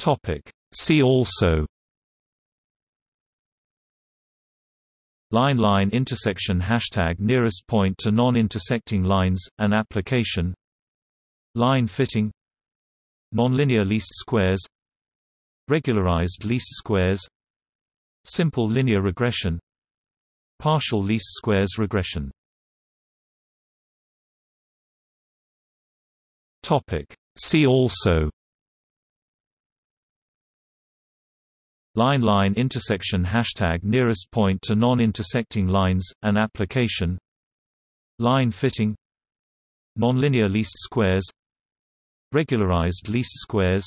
Topic. See also. Line-line intersection Hashtag nearest point to non-intersecting lines, an application. Line fitting. Nonlinear least squares. Regularized least squares. Simple linear regression. Partial least squares regression. Topic, See also Line-line intersection Hashtag nearest point to non-intersecting lines, an application. Line fitting. Nonlinear least squares. Regularized least squares.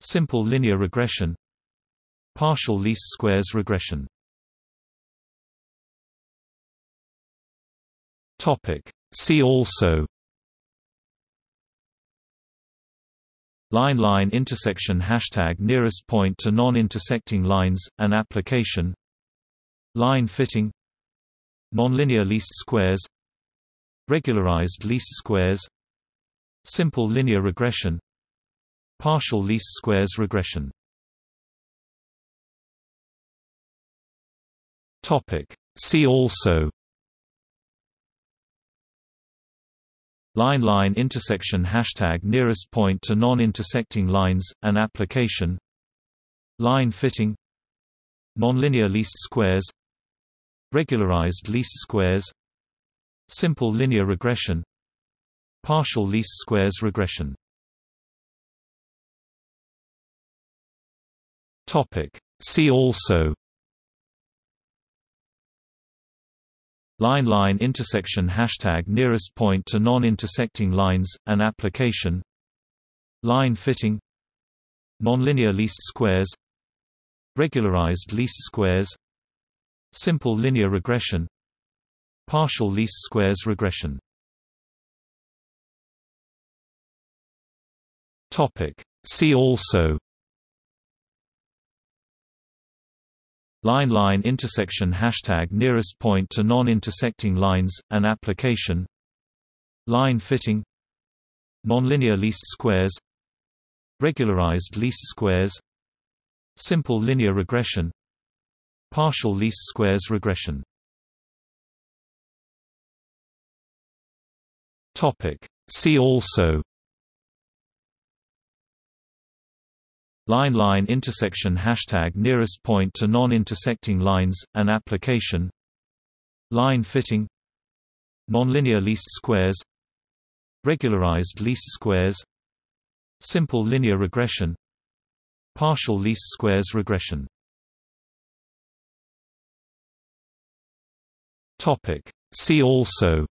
Simple linear regression. Partial least squares regression. See also Line-line intersection Hashtag nearest point to non-intersecting lines, an application. Line fitting. Nonlinear least squares. Regularized least squares. Simple linear regression. Partial least squares regression. See also Line-line intersection Hashtag nearest point to non-intersecting lines, an application. Line fitting. Nonlinear least squares. Regularized least squares. Simple linear regression. Partial least squares regression. See also Line-line intersection Hashtag nearest point to non-intersecting lines, an application. Line fitting. Nonlinear least squares. Regularized least squares. Simple linear regression. Partial least squares regression. See also Line-line intersection Hashtag nearest point to non-intersecting lines, an application. Line fitting. Nonlinear least squares. Regularized least squares. Simple linear regression. Partial least squares regression. See also Line-line intersection Hashtag nearest point to non-intersecting lines, an application. Line fitting. Nonlinear least squares. Regularized least squares. Simple linear regression. Partial least squares regression. See also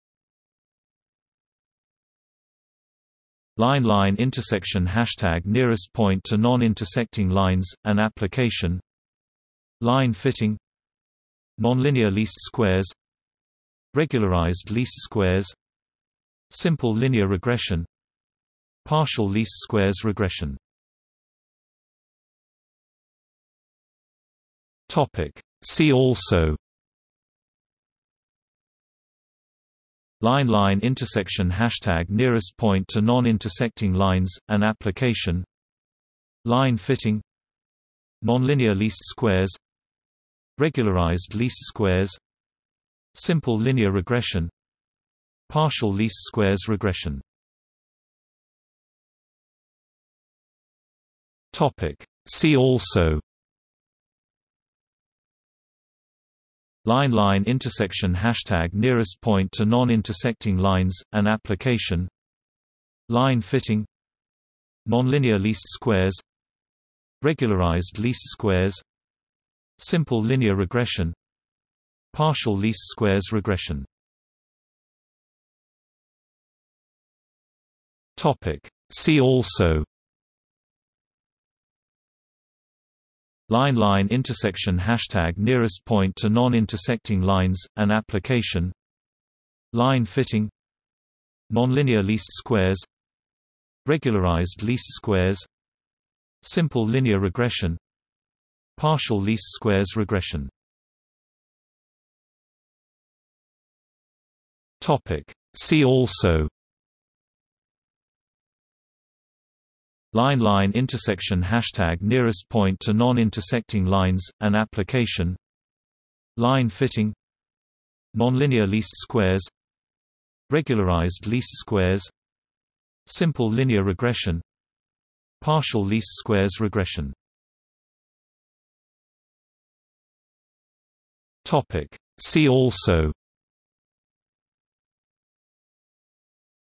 Line-line intersection Hashtag nearest point to non-intersecting lines, an application. Line fitting. Nonlinear least squares. Regularized least squares. Simple linear regression. Partial least squares regression. See also Line-line intersection Hashtag nearest point to non-intersecting lines, an application. Line fitting. Nonlinear least squares. Regularized least squares. Simple linear regression. Partial least squares regression. See also Line-line intersection Hashtag nearest point to non-intersecting lines, an application. Line fitting. Nonlinear least squares. Regularized least squares. Simple linear regression. Partial least squares regression. See also Line-line intersection Hashtag nearest point to non-intersecting lines, an application. Line fitting. Nonlinear least squares. Regularized least squares. Simple linear regression. Partial least squares regression. See also Line line intersection hashtag nearest point to non-intersecting lines, an application. Line fitting. Nonlinear least squares. Regularized least squares. Simple linear regression. Partial least squares regression. See also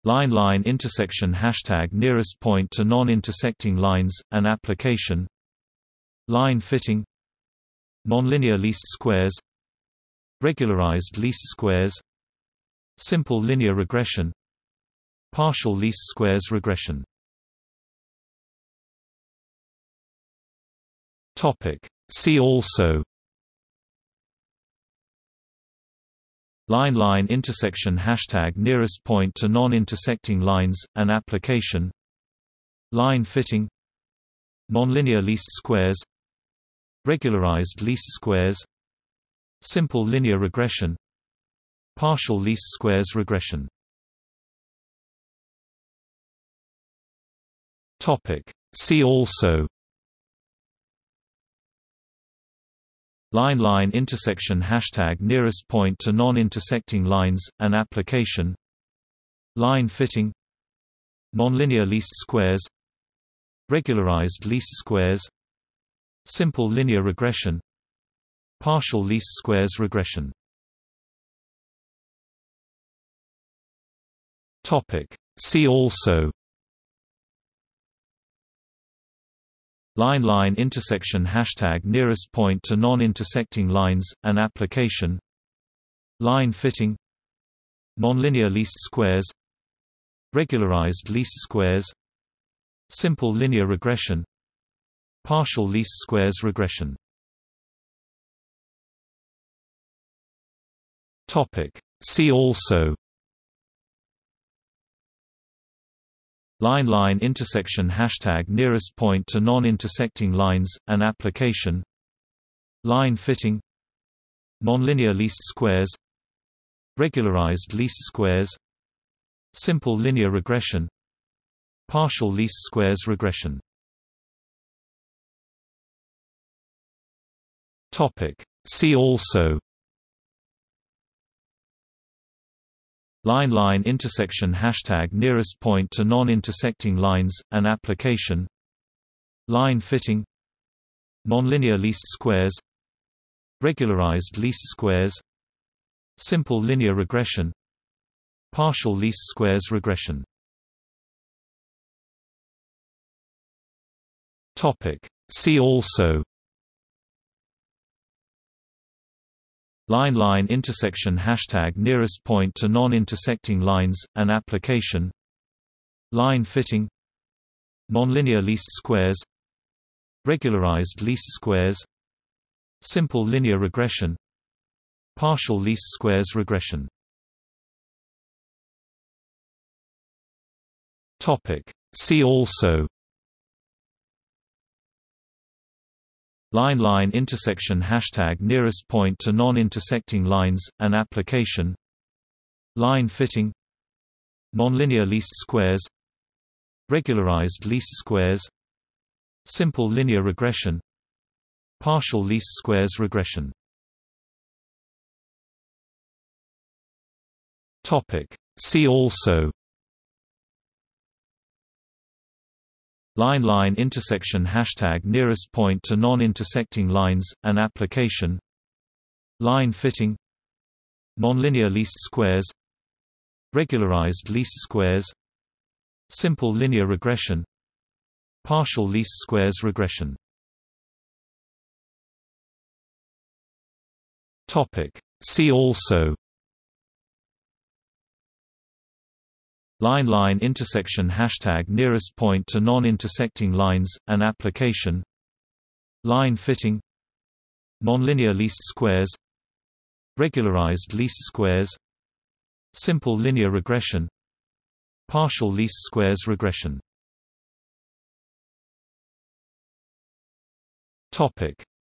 Line line intersection hashtag nearest point to non-intersecting lines, an application. Line fitting. Nonlinear least squares. Regularized least squares. Simple linear regression. Partial least squares regression. See also Line line intersection hashtag nearest point to non-intersecting lines, an application. Line fitting. Nonlinear least squares. Regularized least squares. Simple linear regression. Partial least squares regression. See also Line line intersection hashtag nearest point to non-intersecting lines, an application. Line fitting. Nonlinear least squares. Regularized least squares. Simple linear regression. Partial least squares regression. See also Line line intersection hashtag nearest point to non-intersecting lines, an application. Line fitting. Nonlinear least squares. Regularized least squares. Simple linear regression. Partial least squares regression. See also Line line intersection hashtag nearest point to non-intersecting lines, an application. Line fitting. Nonlinear least squares. Regularized least squares. Simple linear regression. Partial least squares regression. See also Line line intersection hashtag nearest point to non-intersecting lines, an application. Line fitting. Nonlinear least squares. Regularized least squares. Simple linear regression. Partial least squares regression. See also Line line intersection hashtag nearest point to non-intersecting lines, an application. Line fitting. Nonlinear least squares. Regularized least squares. Simple linear regression. Partial least squares regression. See also Line line intersection hashtag nearest point to non-intersecting lines, an application. Line fitting. Nonlinear least squares. Regularized least squares. Simple linear regression. Partial least squares regression. See also Line line intersection hashtag nearest point to non-intersecting lines, an application. Line fitting. Nonlinear least squares. Regularized least squares. Simple linear regression. Partial least squares regression. See also Line line intersection hashtag nearest point to non-intersecting lines, an application. Line fitting. Nonlinear least squares. Regularized least squares. Simple linear regression. Partial least squares regression.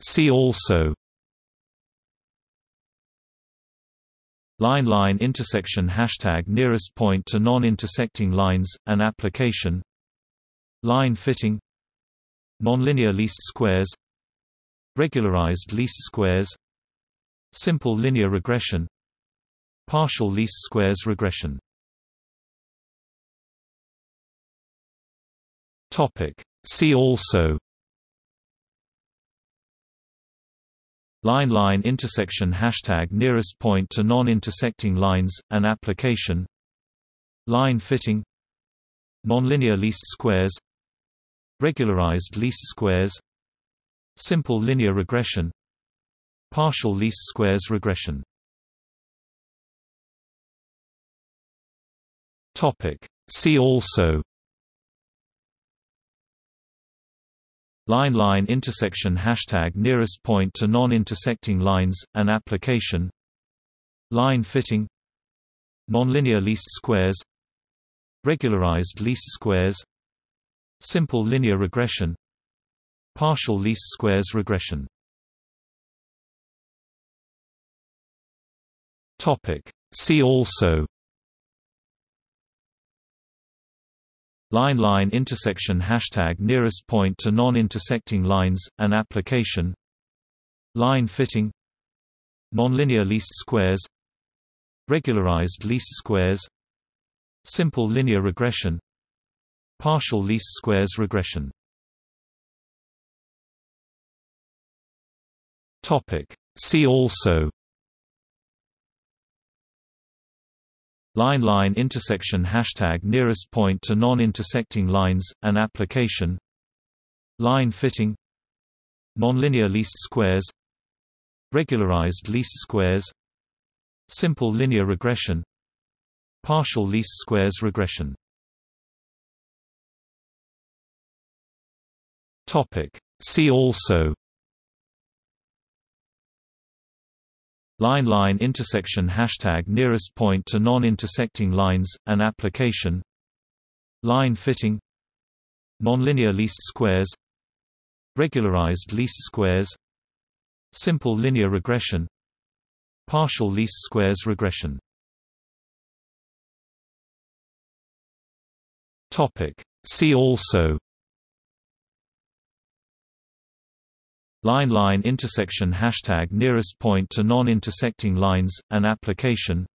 See also Line line intersection hashtag nearest point to non-intersecting lines, an application. Line fitting. Nonlinear least squares. Regularized least squares. Simple linear regression. Partial least squares regression. Topic. See also Line-line intersection Hashtag nearest point to non-intersecting lines, an application. Line fitting. Nonlinear least squares. Regularized least squares. Simple linear regression. Partial least squares regression. See also Line-line intersection Hashtag nearest point to non-intersecting lines, an application. Line fitting. Nonlinear least squares. Regularized least squares. Simple linear regression. Partial least squares regression. See also Line-line intersection Hashtag nearest point to non-intersecting lines, an application. Line fitting. Nonlinear least squares. Regularized least squares. Simple linear regression. Partial least squares regression. See also Line-line intersection Hashtag nearest point to non-intersecting lines, an application. Line fitting. Nonlinear least squares. Regularized least squares. Simple linear regression. Partial least squares regression. See also Line-line intersection Hashtag nearest point to non-intersecting lines, an application. Line fitting. Nonlinear least squares. Regularized least squares. Simple linear regression. Partial least squares regression. See also Line-line intersection Hashtag nearest point to non-intersecting lines, an application.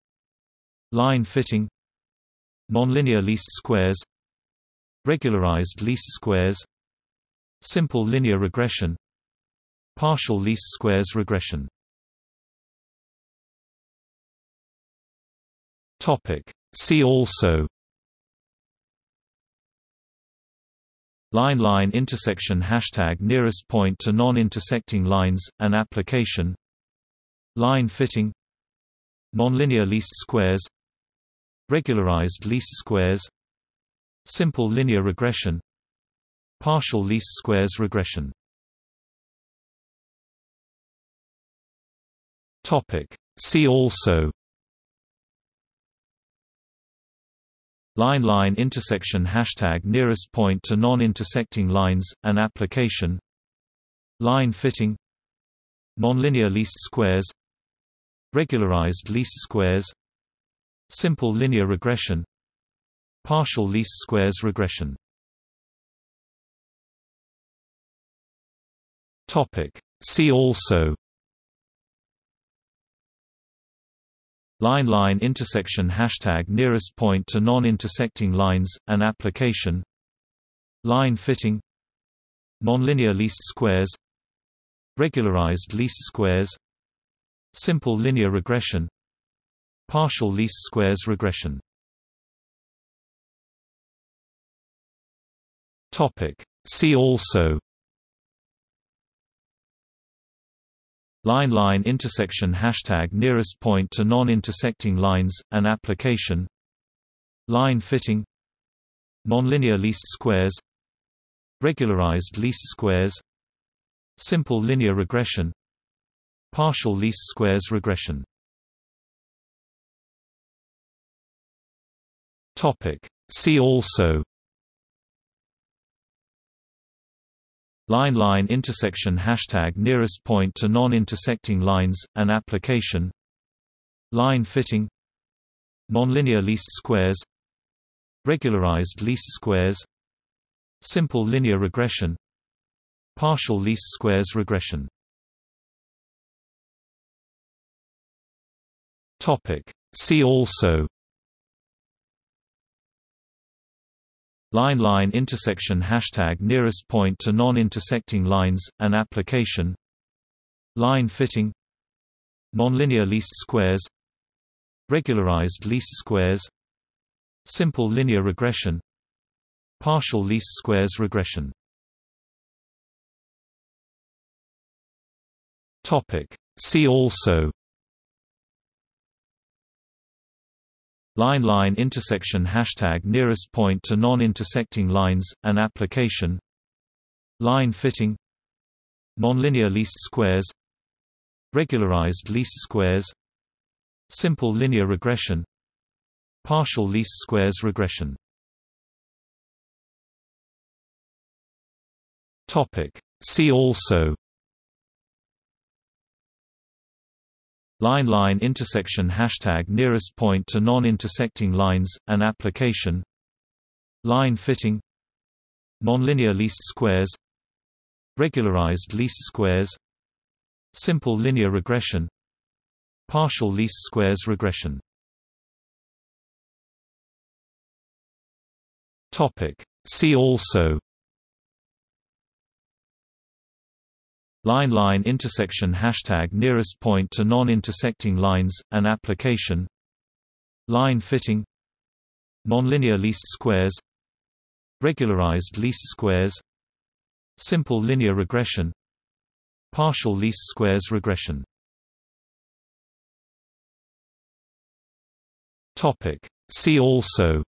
Line fitting. Nonlinear least squares. Regularized least squares. Simple linear regression. Partial least squares regression. See also Line-line intersection Hashtag nearest point to non-intersecting lines, an application. Line fitting. Nonlinear least squares. Regularized least squares. Simple linear regression. Partial least squares regression. See also Line-line intersection Hashtag nearest point to non-intersecting lines, an application. Line fitting. Nonlinear least squares. Regularized least squares. Simple linear regression. Partial least squares regression. See also Line-line intersection Hashtag nearest point to non-intersecting lines, an application. Line fitting. Nonlinear least squares. Regularized least squares. Simple linear regression. Partial least squares regression. See also Line-line intersection Hashtag nearest point to non-intersecting lines, an application. Line fitting. Nonlinear least squares. Regularized least squares. Simple linear regression. Partial least squares regression. See also Line-line intersection Hashtag nearest point to non-intersecting lines, an application. Line fitting. Nonlinear least squares. Regularized least squares. Simple linear regression. Partial least squares regression. See also Line-line intersection Hashtag nearest point to non-intersecting lines, an application. Line fitting. Nonlinear least squares. Regularized least squares. Simple linear regression. Partial least squares regression. See also Line-line intersection Hashtag nearest point to non-intersecting lines, an application. Line fitting. Nonlinear least squares. Regularized least squares. Simple linear regression. Partial least squares regression. See also Line-line intersection Hashtag nearest point to non-intersecting lines, an application. Line fitting. Nonlinear least squares. Regularized least squares. Simple linear regression. Partial least squares regression. See also Line-line intersection Hashtag nearest point to non-intersecting lines, an application. Line fitting. Nonlinear least squares. Regularized least squares. Simple linear regression. Partial least squares regression. See also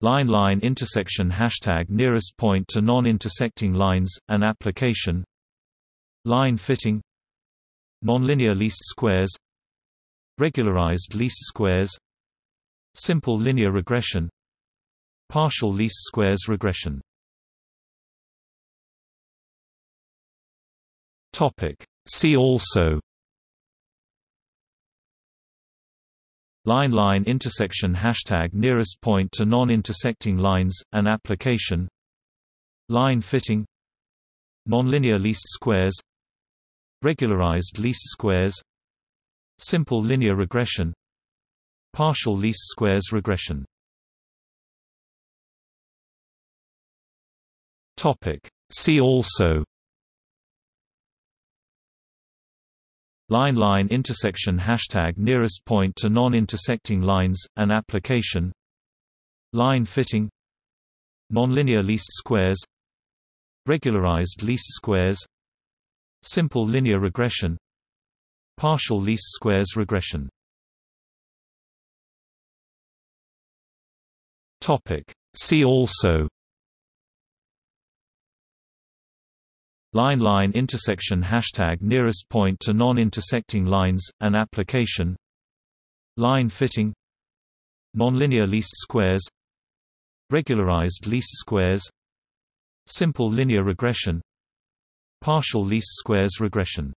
Line-line intersection Hashtag nearest point to non-intersecting lines, an application. Line fitting. Nonlinear least squares. Regularized least squares. Simple linear regression. Partial least squares regression. See also Line-line intersection Hashtag nearest point to non-intersecting lines, an application. Line fitting. Nonlinear least squares. Regularized least squares. Simple linear regression. Partial least squares regression. See also Line-line intersection Hashtag nearest point to non-intersecting lines, an application. Line fitting. Nonlinear least squares. Regularized least squares. Simple linear regression. Partial least squares regression. See also Line-line intersection Hashtag nearest point to non-intersecting lines, an application. Line fitting. Nonlinear least squares. Regularized least squares. Simple linear regression. Partial least squares regression